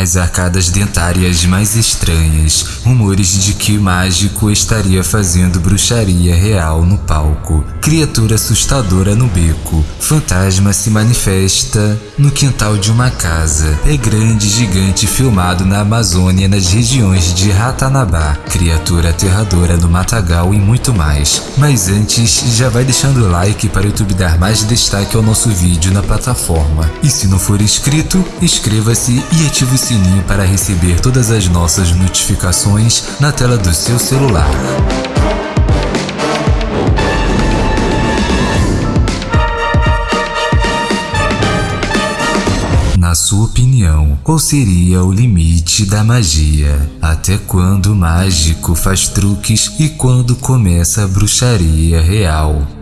as arcadas dentárias mais estranhas, rumores de que mágico estaria fazendo bruxaria real no palco, criatura assustadora no beco, fantasma se manifesta no quintal de uma casa, é grande gigante filmado na Amazônia nas regiões de Ratanabá, criatura aterradora no Matagal e muito mais. Mas antes, já vai deixando o like para o YouTube dar mais destaque ao nosso vídeo na plataforma. E se não for inscrito, inscreva-se e ative o sininho para receber todas as nossas notificações na tela do seu celular. Na sua opinião, qual seria o limite da magia? Até quando o mágico faz truques e quando começa a bruxaria real?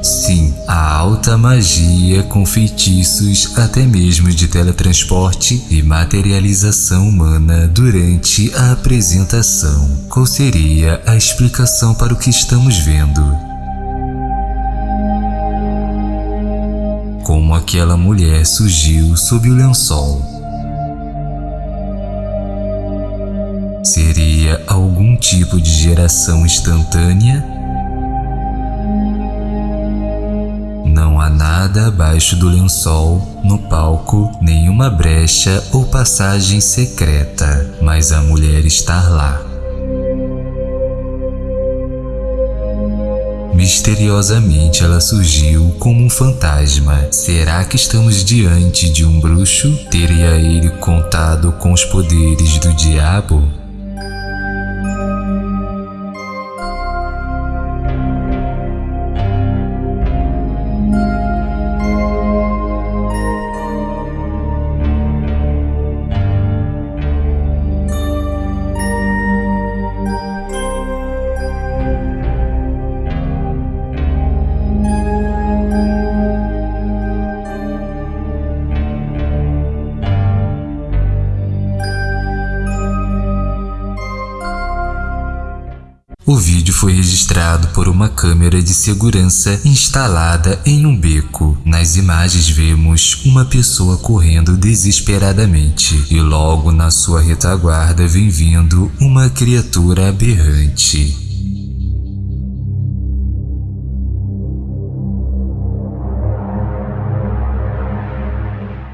Sim, a alta magia com feitiços até mesmo de teletransporte e materialização humana durante a apresentação. Qual seria a explicação para o que estamos vendo? Como aquela mulher surgiu sob o lençol? Seria algum tipo de geração instantânea? Nada abaixo do lençol, no palco, nenhuma brecha ou passagem secreta, mas a mulher está lá. Misteriosamente ela surgiu como um fantasma. Será que estamos diante de um bruxo? Teria ele contado com os poderes do diabo? O vídeo foi registrado por uma câmera de segurança instalada em um beco. Nas imagens vemos uma pessoa correndo desesperadamente e logo na sua retaguarda vem vindo uma criatura aberrante.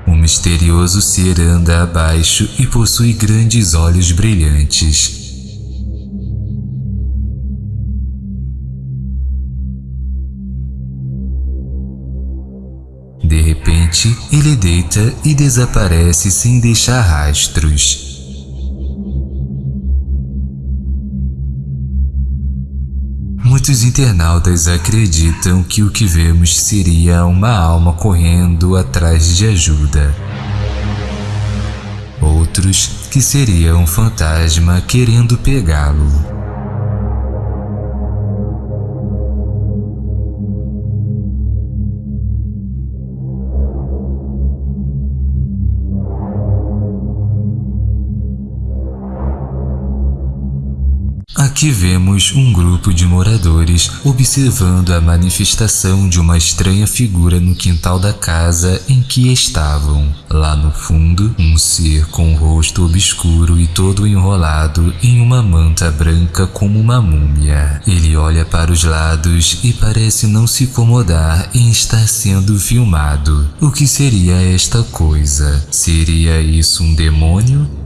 Misterioso ser anda abaixo e possui grandes olhos brilhantes. Repente, ele deita e desaparece sem deixar rastros. Muitos internautas acreditam que o que vemos seria uma alma correndo atrás de ajuda. Outros que seria um fantasma querendo pegá-lo. Aqui vemos um grupo de moradores observando a manifestação de uma estranha figura no quintal da casa em que estavam. Lá no fundo, um ser com o rosto obscuro e todo enrolado em uma manta branca como uma múmia. Ele olha para os lados e parece não se incomodar em estar sendo filmado. O que seria esta coisa? Seria isso um demônio?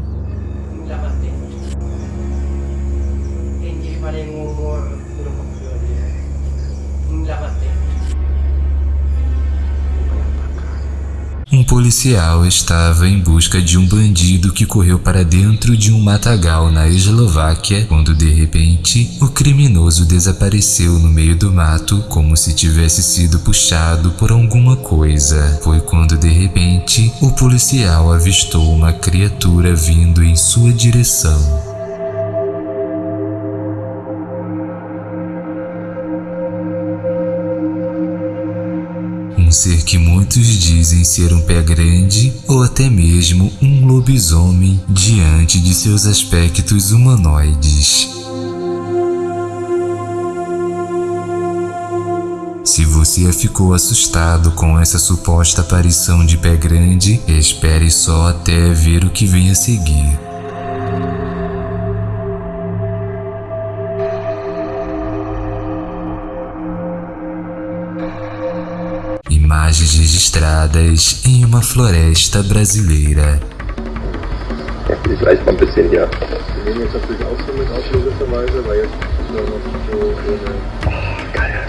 Um policial estava em busca de um bandido que correu para dentro de um matagal na Eslováquia quando de repente o criminoso desapareceu no meio do mato como se tivesse sido puxado por alguma coisa. Foi quando de repente o policial avistou uma criatura vindo em sua direção. Um ser que muitos dizem ser um pé grande ou até mesmo um lobisomem diante de seus aspectos humanoides. Se você ficou assustado com essa suposta aparição de pé grande, espere só até ver o que vem a seguir. Jetzt noch so ohne. geil.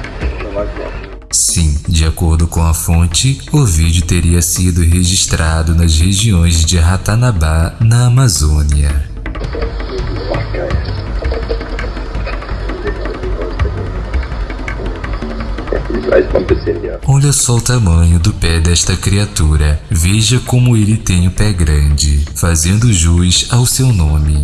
Sim, de acordo com a fonte, o vídeo teria sido registrado nas regiões de Ratanabá, na Amazônia. Olha só o tamanho do pé desta criatura. Veja como ele tem o pé grande, fazendo jus ao seu nome.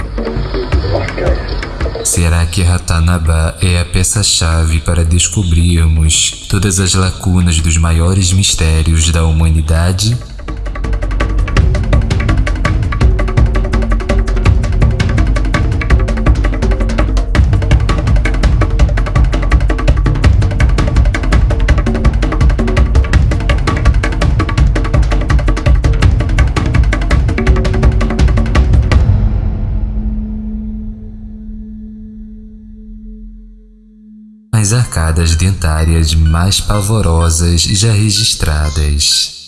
Será que Ratanabá é a peça-chave para descobrirmos todas as lacunas dos maiores mistérios da humanidade? As arcadas dentárias mais pavorosas já registradas.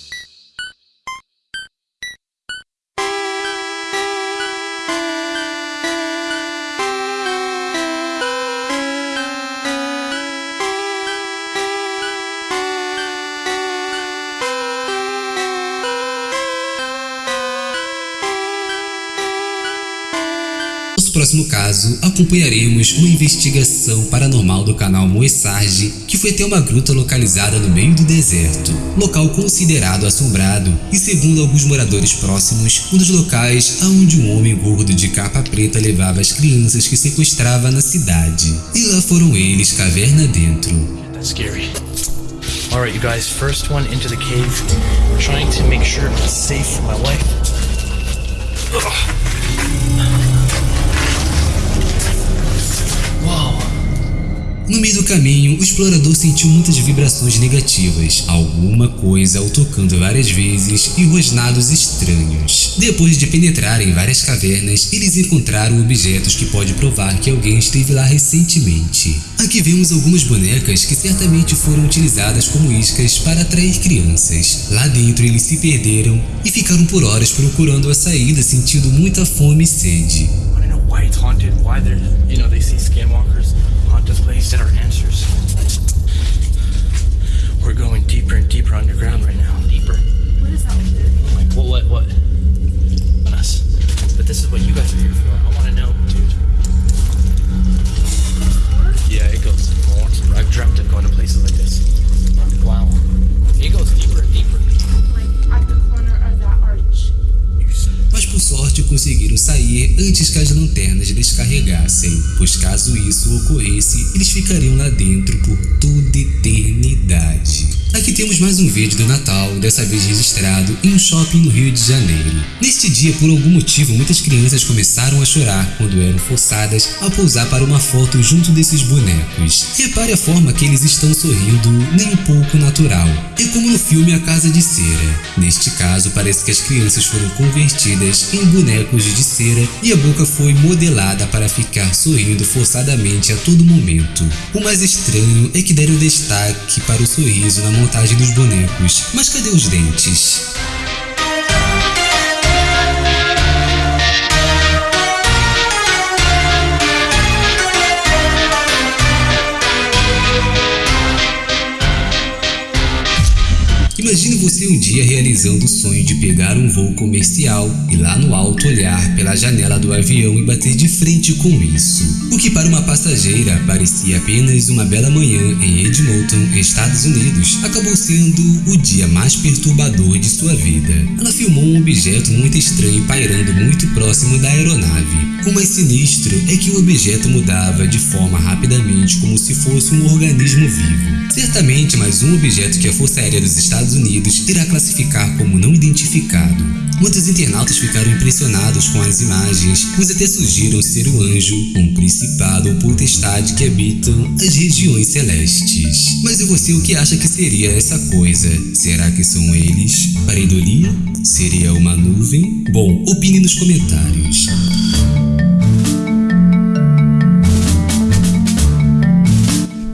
Próximo caso, acompanharemos uma investigação paranormal do canal Moessarge, que foi até uma gruta localizada no meio do deserto, local considerado assombrado e, segundo alguns moradores próximos, um dos locais aonde um homem gordo de capa preta levava as crianças que sequestrava na cidade. E lá foram eles caverna dentro. No meio do caminho, o explorador sentiu muitas vibrações negativas, alguma coisa o tocando várias vezes e rosnados estranhos. Depois de penetrar em várias cavernas, eles encontraram objetos que pode provar que alguém esteve lá recentemente. Aqui vemos algumas bonecas que certamente foram utilizadas como iscas para atrair crianças. Lá dentro eles se perderam e ficaram por horas procurando a saída sentindo muita fome e sede. I don't know why it's haunted, why they're, you know, they see skinwalkers. This place our answers. We're going deeper and deeper underground right now. Deeper. What is that like? What? What? What? Us. But this is what you guys are here for. I want to know, dude. Yeah, it goes more. I've dreamt of going to places like this. Conseguiram sair antes que as lanternas descarregassem, pois caso isso ocorresse, eles ficariam lá dentro por toda eternidade. Aqui temos mais um vídeo do Natal, dessa vez registrado em um shopping no Rio de Janeiro. Neste dia, por algum motivo, muitas crianças começaram a chorar quando eram forçadas a pousar para uma foto junto desses bonecos. Repare a forma que eles estão sorrindo, nem um pouco natural. É como no filme A Casa de Cera. Neste caso, parece que as crianças foram convertidas em bonecos de cera e a boca foi modelada para ficar sorrindo forçadamente a todo momento. O mais estranho é que deram destaque para o sorriso na montagem dos bonecos. Mas cadê os dentes? Você um dia realizando o sonho de pegar um voo comercial e lá no alto olhar pela janela do avião e bater de frente com isso. O que para uma passageira parecia apenas uma bela manhã em Edmonton, Estados Unidos, acabou sendo o dia mais perturbador de sua vida. Ela filmou um objeto muito estranho pairando muito próximo da aeronave. O mais sinistro é que o objeto mudava de forma rapidamente como se fosse um organismo vivo. Certamente mais um objeto que a Força Aérea dos Estados Unidos irá classificar como não identificado. Muitos internautas ficaram impressionados com as imagens, pois até surgiram ser o anjo, um principado ou potestade que habitam as regiões celestes. Mas e você o que acha que seria essa coisa? Será que são eles? Pareidolia? Seria uma nuvem? Bom, opine nos comentários.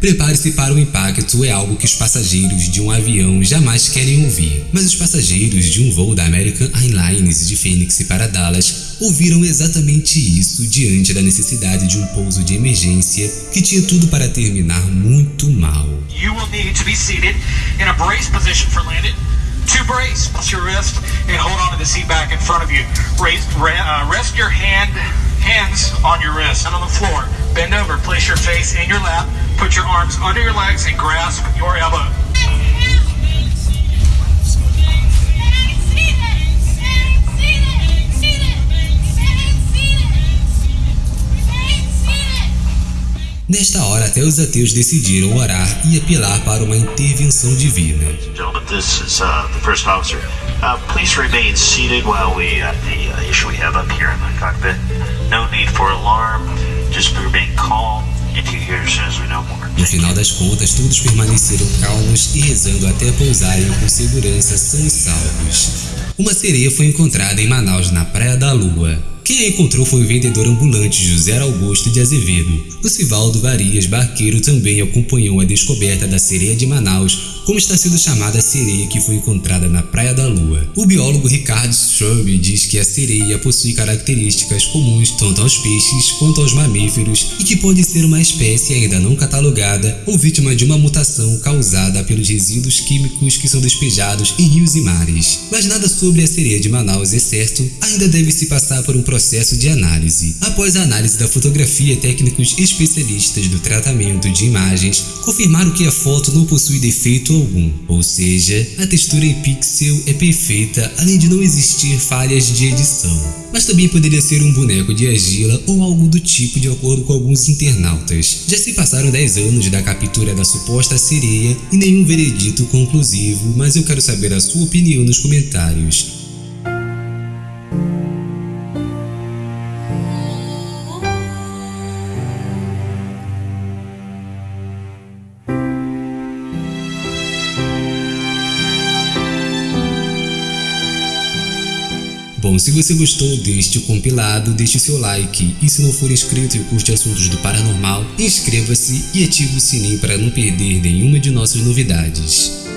Prepare-se para o impacto é algo que os passageiros de um avião jamais querem ouvir. Mas os passageiros de um voo da American Airlines de Phoenix para Dallas ouviram exatamente isso diante da necessidade de um pouso de emergência que tinha tudo para terminar muito mal. You will need to be seated in a brace position for landing. To brace, press your wrist and hold on to the seat back in front of you. Raise, uh, rest your hand, hands on your wrist and on the floor. Bend over, place your face in your lap, put your arms under your legs and grasp your elbow. Nesta hora, até os ateus decidiram orar e apelar para uma intervenção divina. Gentlemen, this is uh, the first officer. Uh, please remain seated while we uh, the uh, issue we have up here in the cockpit. No need for alarm. Just remain calm. No final das contas, todos permaneceram calmos e rezando até pousarem com segurança são salvos. Uma sereia foi encontrada em Manaus, na Praia da Lua. Quem a encontrou foi o vendedor ambulante José Augusto de Azevedo. O Civaldo Varias Barqueiro também acompanhou a descoberta da sereia de Manaus, como está sendo chamada a sereia que foi encontrada na Praia da Lua. O biólogo Ricardo Straub diz que a sereia possui características comuns tanto aos peixes quanto aos mamíferos e que pode ser uma espécie ainda não catalogada ou vítima de uma mutação causada pelos resíduos químicos que são despejados em rios e mares. Mas nada sobre a sereia de Manaus é certo, ainda deve se passar por um processo de análise. Após a análise da fotografia, técnicos especialistas do tratamento de imagens confirmaram que a foto não possui defeito algum, ou seja, a textura em pixel é perfeita além de não existir falhas de edição. Mas também poderia ser um boneco de argila ou algo do tipo de acordo com alguns internautas. Já se passaram 10 anos da captura da suposta sereia e nenhum veredito conclusivo, mas eu quero saber a sua opinião nos comentários. Bom, se você gostou deste compilado, deixe seu like e se não for inscrito e curte assuntos do paranormal, inscreva-se e ative o sininho para não perder nenhuma de nossas novidades.